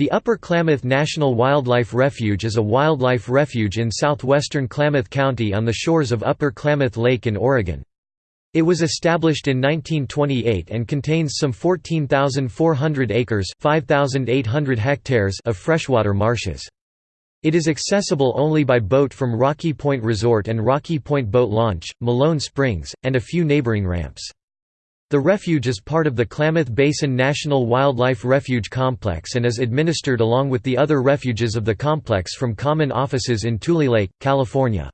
The Upper Klamath National Wildlife Refuge is a wildlife refuge in southwestern Klamath County on the shores of Upper Klamath Lake in Oregon. It was established in 1928 and contains some 14,400 acres hectares of freshwater marshes. It is accessible only by boat from Rocky Point Resort and Rocky Point Boat Launch, Malone Springs, and a few neighboring ramps. The refuge is part of the Klamath Basin National Wildlife Refuge Complex and is administered along with the other refuges of the complex from common offices in Tule Lake, California.